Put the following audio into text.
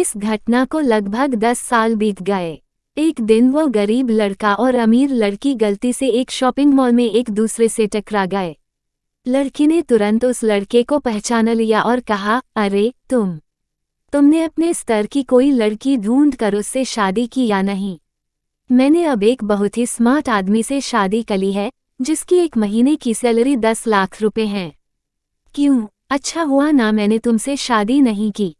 इस घटना को लगभग दस साल बीत गए। एक दिन वो गरीब लड़का और अमीर लड़की गलती से एक शॉपिंग मॉल में एक दूसरे से टकरा गए। लड़की ने तुरंत उस लड़के को पहचान लिया और कहा, अरे, तुम। तुमने अपने स्तर की कोई लड़की ढूंढ कर उससे शादी की या नहीं? मैंने अब एक बहुत ही स्मार्ट आदमी से शादी करी है, जिसकी एक महीने की सैलरी दस लाख रुपए है। क्यों? अच्छा हुआ ना मैंने तुमसे शादी नहीं की।